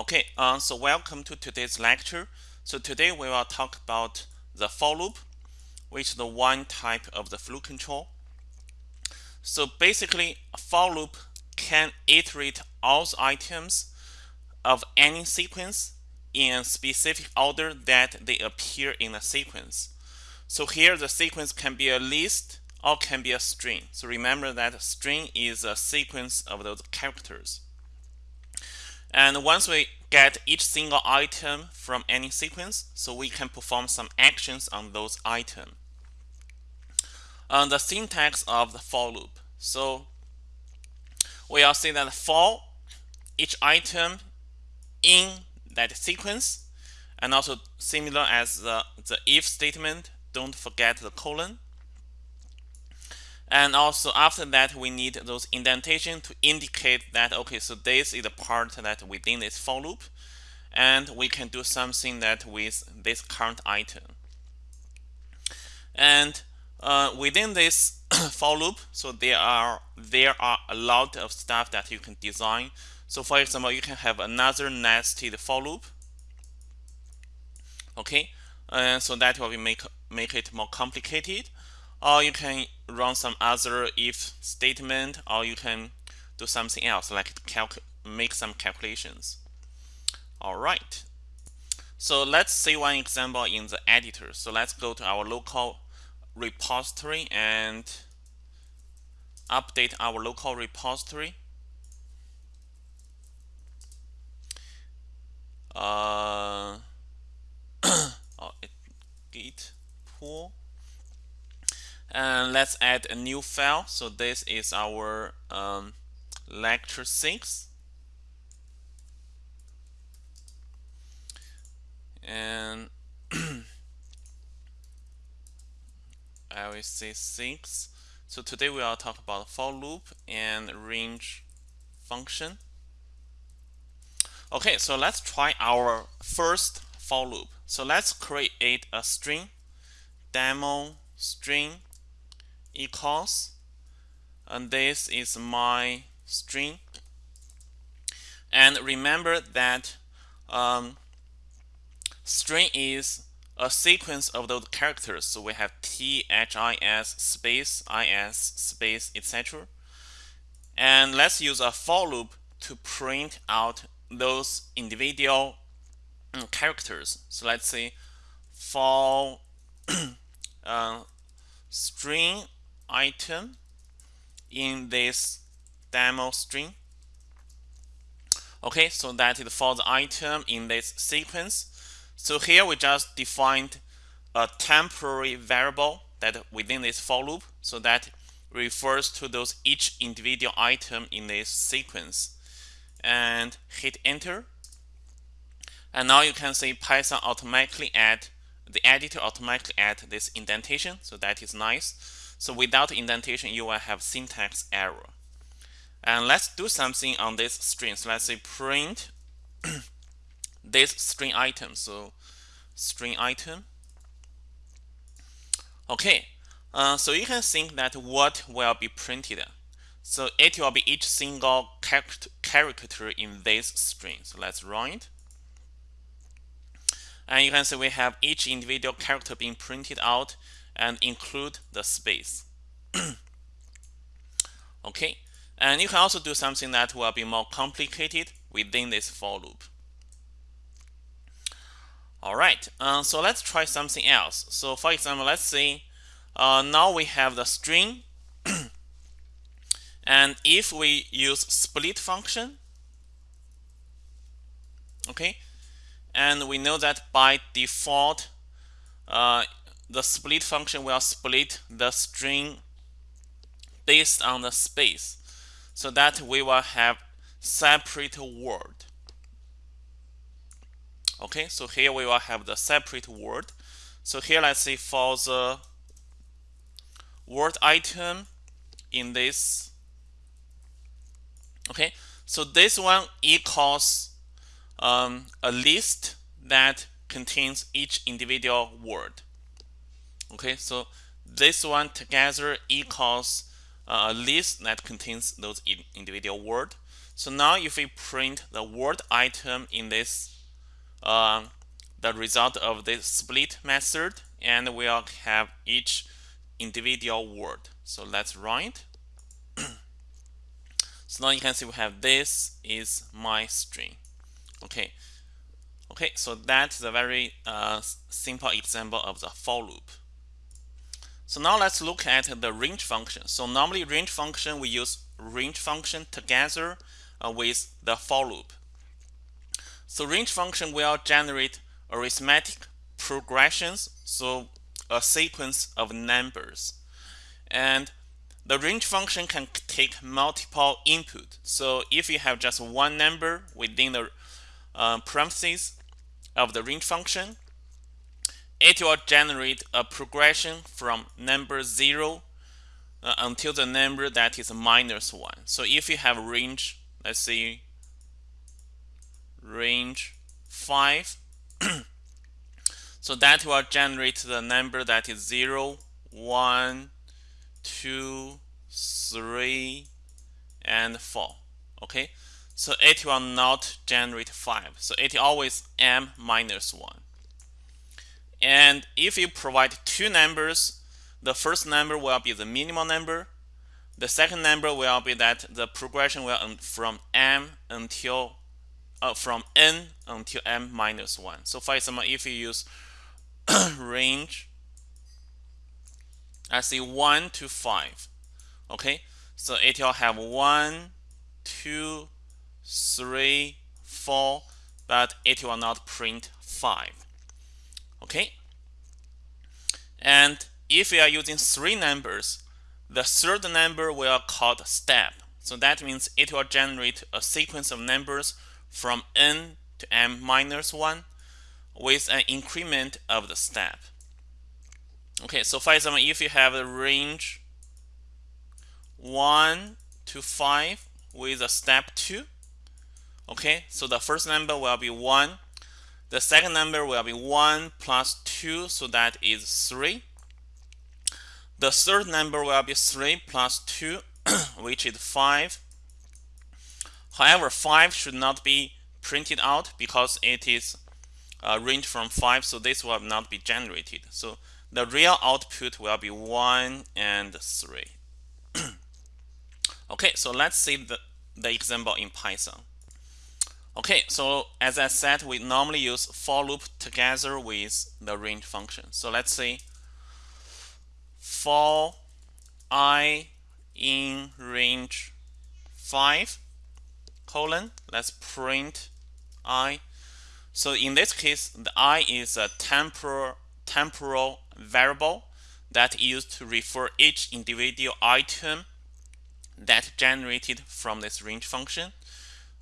Okay, uh, so welcome to today's lecture. So today we will talk about the for loop, which is the one type of the flow control. So basically, a for loop can iterate all the items of any sequence in specific order that they appear in a sequence. So here the sequence can be a list or can be a string. So remember that a string is a sequence of those characters. And once we get each single item from any sequence, so we can perform some actions on those items. Uh, the syntax of the for loop. So we'll see that for each item in that sequence, and also similar as the, the if statement, don't forget the colon. And also after that, we need those indentation to indicate that, okay, so this is the part that within this for loop. And we can do something that with this current item. And uh, within this for loop, so there are there are a lot of stuff that you can design. So for example, you can have another nested for loop. Okay, uh, so that will make make it more complicated or you can run some other if statement or you can do something else like make some calculations. All right. So let's see one example in the editor. So let's go to our local repository and update our local repository uh, oh, it, git pull and let's add a new file. So this is our um, lecture 6 and I will say 6 so today we are talk about for loop and range function. Okay so let's try our first for loop. So let's create a string demo string equals and this is my string. And remember that um, string is a sequence of those characters. So we have t h i s space i s space etc and let's use a for loop to print out those individual mm, characters. So let's say for uh, string item in this demo string. Okay, so that is for the item in this sequence. So here we just defined a temporary variable that within this for loop. So that refers to those each individual item in this sequence. And hit enter. And now you can see Python automatically add the editor automatically add this indentation. So that is nice. So without indentation, you will have syntax error. And let's do something on this string. So let's say print this string item. So string item. Okay, uh, so you can think that what will be printed. So it will be each single character in this string. So let's run it. And you can see we have each individual character being printed out and include the space. okay, and you can also do something that will be more complicated within this for loop. All right, uh, so let's try something else. So for example, let's say uh, now we have the string. and if we use split function, okay, and we know that by default, uh, the split function will split the string based on the space so that we will have separate word. Okay, so here we will have the separate word. So here let's say for the word item in this. Okay, so this one equals um, a list that contains each individual word. Okay, so this one together equals uh, a list that contains those individual words. So now if we print the word item in this, uh, the result of this split method, and we'll have each individual word. So let's write. so now you can see we have this is my string. Okay. Okay, so that's a very uh, simple example of the for loop. So now let's look at the range function. So normally range function, we use range function together uh, with the for loop. So range function will generate arithmetic progressions, so a sequence of numbers. And the range function can take multiple input. So if you have just one number within the uh, parentheses of the range function, it will generate a progression from number 0 uh, until the number that is minus 1. So if you have range, let's say range 5, so that will generate the number that is 0, 1, 2, 3, and 4. Okay, so it will not generate 5. So it always m minus 1. And if you provide two numbers, the first number will be the minimal number. The second number will be that the progression will from m until uh, from n until m minus 1. So for example, if you use range, I say 1 to 5. Okay, so it will have 1, 2, 3, 4, but it will not print 5 okay? And if we are using three numbers the third number will called step. So that means it will generate a sequence of numbers from n to m minus 1 with an increment of the step. Okay so for example if you have a range 1 to 5 with a step 2 okay so the first number will be 1 the second number will be 1 plus 2, so that is 3. The third number will be 3 plus 2, which is 5. However, 5 should not be printed out because it is uh, range from 5, so this will not be generated. So the real output will be 1 and 3. okay, so let's see the, the example in Python. Okay, so as I said, we normally use for loop together with the range function. So let's say for i in range 5 colon, let's print i. So in this case, the i is a temporal, temporal variable that used to refer each individual item that generated from this range function.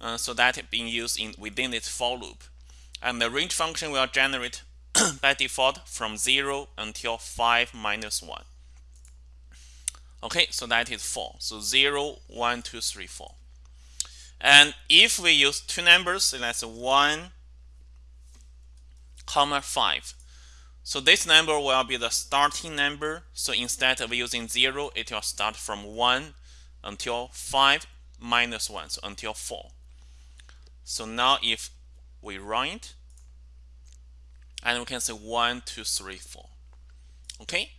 Uh, so that being used in within this for loop. And the range function will generate by default from 0 until 5 minus 1. Okay, so that is 4. So 0, 1, 2, 3, 4. And if we use two numbers, so that's 1, comma 5. So this number will be the starting number. So instead of using 0, it will start from 1 until 5 minus 1, so until 4. So now if we run it, and we can say one, two, three, four. Okay?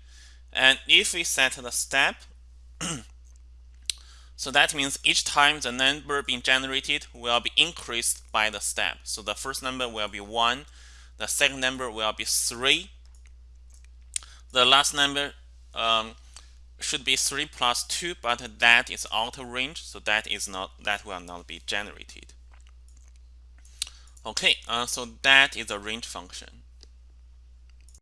And if we set the step, so that means each time the number being generated will be increased by the step. So the first number will be 1, the second number will be 3, the last number um, should be 3 plus 2, but that is out of range, so that is not that will not be generated. Okay, uh, so that is a range function.